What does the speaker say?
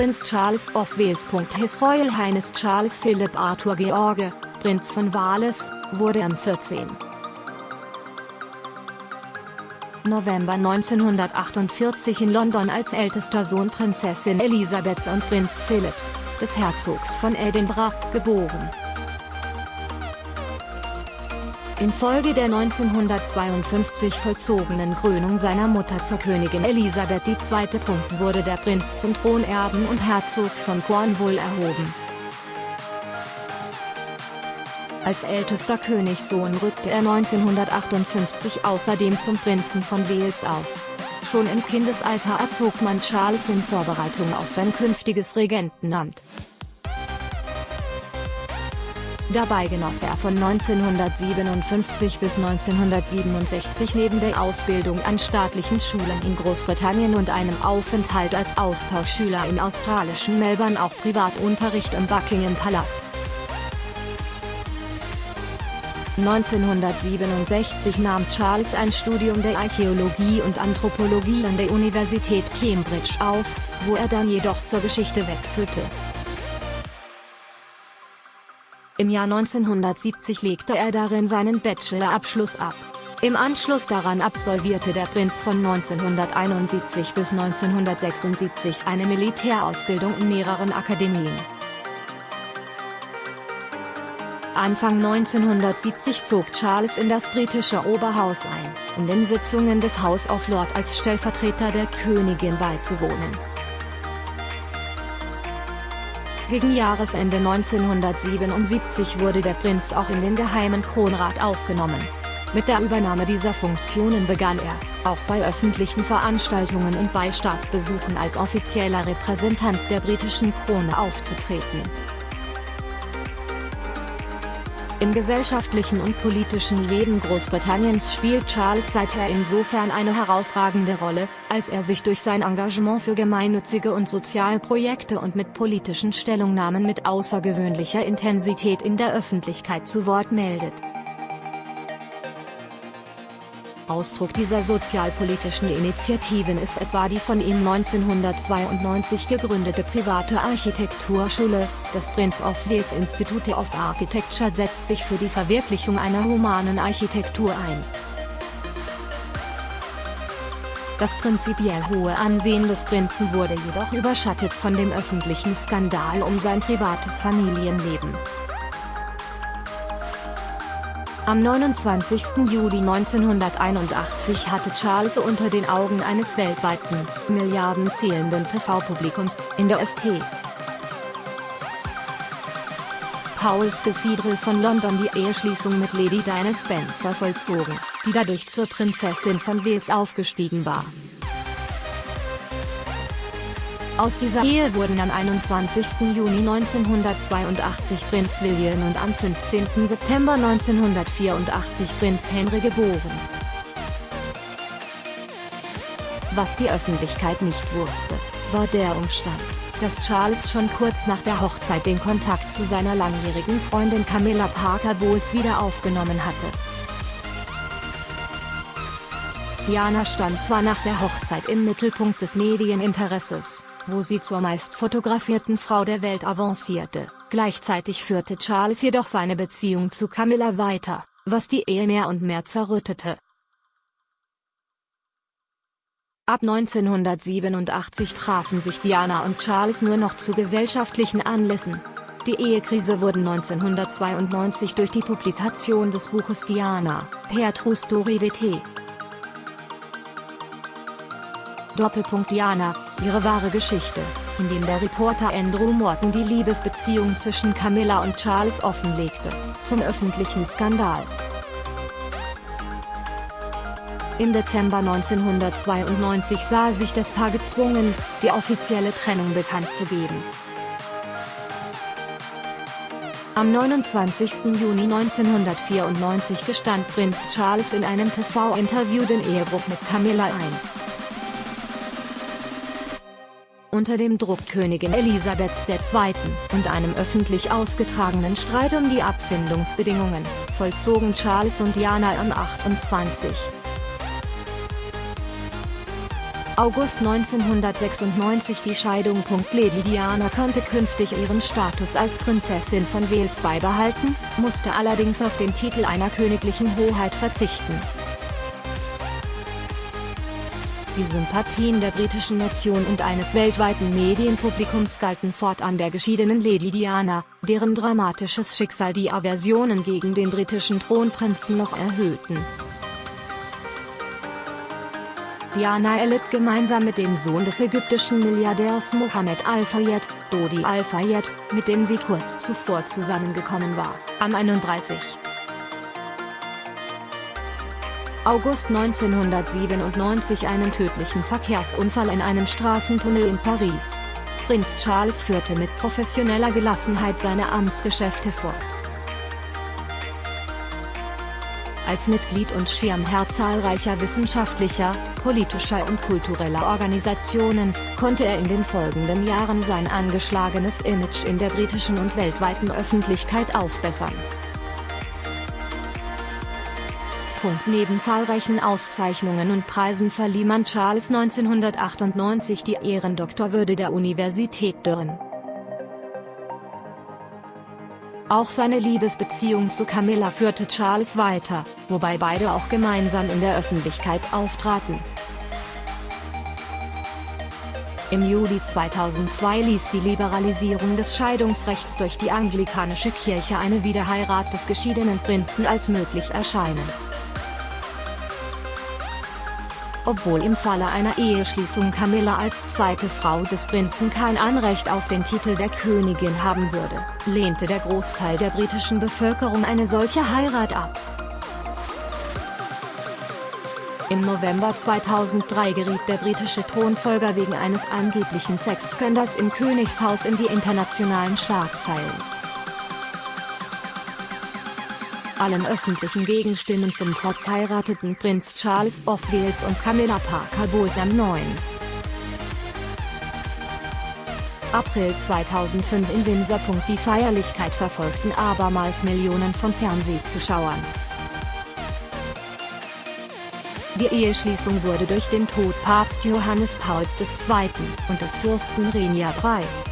Prinz Charles of Wales. His Royal Highness Charles Philip Arthur George, Prinz von Wales, wurde am 14. November 1948 in London als ältester Sohn Prinzessin Elisabeths und Prinz Philips, des Herzogs von Edinburgh, geboren. Infolge der 1952 vollzogenen Krönung seiner Mutter zur Königin Elisabeth II. wurde der Prinz zum Thronerben und Herzog von Cornwall erhoben. Als ältester Königssohn rückte er 1958 außerdem zum Prinzen von Wales auf. Schon im Kindesalter erzog man Charles in Vorbereitung auf sein künftiges Regentenamt. Dabei genoss er von 1957 bis 1967 neben der Ausbildung an staatlichen Schulen in Großbritannien und einem Aufenthalt als Austauschschüler im australischen Melbourne auch Privatunterricht im Buckingham Palast. 1967 nahm Charles ein Studium der Archäologie und Anthropologie an der Universität Cambridge auf, wo er dann jedoch zur Geschichte wechselte. Im Jahr 1970 legte er darin seinen Bachelorabschluss ab. Im Anschluss daran absolvierte der Prinz von 1971 bis 1976 eine Militärausbildung in mehreren Akademien. Anfang 1970 zog Charles in das britische Oberhaus ein, um den Sitzungen des House of Lords als Stellvertreter der Königin beizuwohnen. Gegen Jahresende 1977 wurde der Prinz auch in den Geheimen Kronrat aufgenommen. Mit der Übernahme dieser Funktionen begann er, auch bei öffentlichen Veranstaltungen und bei Staatsbesuchen als offizieller Repräsentant der britischen Krone aufzutreten. Im gesellschaftlichen und politischen Leben Großbritanniens spielt Charles seither insofern eine herausragende Rolle, als er sich durch sein Engagement für gemeinnützige und soziale Projekte und mit politischen Stellungnahmen mit außergewöhnlicher Intensität in der Öffentlichkeit zu Wort meldet. Ausdruck dieser sozialpolitischen Initiativen ist etwa die von ihm 1992 gegründete private Architekturschule, das Prince of Wales Institute of Architecture setzt sich für die Verwirklichung einer humanen Architektur ein. Das prinzipiell hohe Ansehen des Prinzen wurde jedoch überschattet von dem öffentlichen Skandal um sein privates Familienleben. Am 29. Juli 1981 hatte Charles unter den Augen eines weltweiten, Milliarden zählenden TV-Publikums, in der St. Pauls Cathedral von London die Eheschließung mit Lady Diana Spencer vollzogen, die dadurch zur Prinzessin von Wales aufgestiegen war. Aus dieser Ehe wurden am 21. Juni 1982 Prinz William und am 15. September 1984 Prinz Henry geboren. Was die Öffentlichkeit nicht wusste, war der Umstand, dass Charles schon kurz nach der Hochzeit den Kontakt zu seiner langjährigen Freundin Camilla Parker Bowles wieder aufgenommen hatte. Diana stand zwar nach der Hochzeit im Mittelpunkt des Medieninteresses, wo sie zur meist fotografierten Frau der Welt avancierte, gleichzeitig führte Charles jedoch seine Beziehung zu Camilla weiter, was die Ehe mehr und mehr zerrüttete. Ab 1987 trafen sich Diana und Charles nur noch zu gesellschaftlichen Anlässen. Die Ehekrise wurde 1992 durch die Publikation des Buches Diana, Her True Story DT, Doppelpunkt Diana, ihre wahre Geschichte, in dem der Reporter Andrew Morton die Liebesbeziehung zwischen Camilla und Charles offenlegte, zum öffentlichen Skandal. Im Dezember 1992 sah sich das Paar gezwungen, die offizielle Trennung bekannt zu geben. Am 29. Juni 1994 gestand Prinz Charles in einem TV-Interview den Ehebruch mit Camilla ein. Unter dem Druck Königin Elisabeths II. und einem öffentlich ausgetragenen Streit um die Abfindungsbedingungen, vollzogen Charles und Diana am 28. August 1996 die Scheidung. Lady Diana konnte künftig ihren Status als Prinzessin von Wales beibehalten, musste allerdings auf den Titel einer königlichen Hoheit verzichten. Die Sympathien der britischen Nation und eines weltweiten Medienpublikums galten fortan der geschiedenen Lady Diana, deren dramatisches Schicksal die Aversionen gegen den britischen Thronprinzen noch erhöhten. Diana erlitt gemeinsam mit dem Sohn des ägyptischen Milliardärs Mohammed Al-Fayed, Dodi Al-Fayed, mit dem sie kurz zuvor zusammengekommen war, am 31. August 1997 einen tödlichen Verkehrsunfall in einem Straßentunnel in Paris. Prinz Charles führte mit professioneller Gelassenheit seine Amtsgeschäfte fort. Als Mitglied und Schirmherr zahlreicher wissenschaftlicher, politischer und kultureller Organisationen, konnte er in den folgenden Jahren sein angeschlagenes Image in der britischen und weltweiten Öffentlichkeit aufbessern. Neben zahlreichen Auszeichnungen und Preisen verlieh man Charles 1998 die Ehrendoktorwürde der Universität Durham. Auch seine Liebesbeziehung zu Camilla führte Charles weiter, wobei beide auch gemeinsam in der Öffentlichkeit auftraten. Im Juli 2002 ließ die Liberalisierung des Scheidungsrechts durch die anglikanische Kirche eine Wiederheirat des geschiedenen Prinzen als möglich erscheinen. Obwohl im Falle einer Eheschließung Camilla als zweite Frau des Prinzen kein Anrecht auf den Titel der Königin haben würde, lehnte der Großteil der britischen Bevölkerung eine solche Heirat ab. Im November 2003 geriet der britische Thronfolger wegen eines angeblichen Sexskandals im Königshaus in die internationalen Schlagzeilen. Allen öffentlichen Gegenstimmen zum Trotz heirateten Prinz Charles of Wales und Camilla Parker Bowles am 9. April 2005 in Windsor. Die Feierlichkeit verfolgten abermals Millionen von Fernsehzuschauern. Die Eheschließung wurde durch den Tod Papst Johannes Pauls II. und des Fürsten Renia III.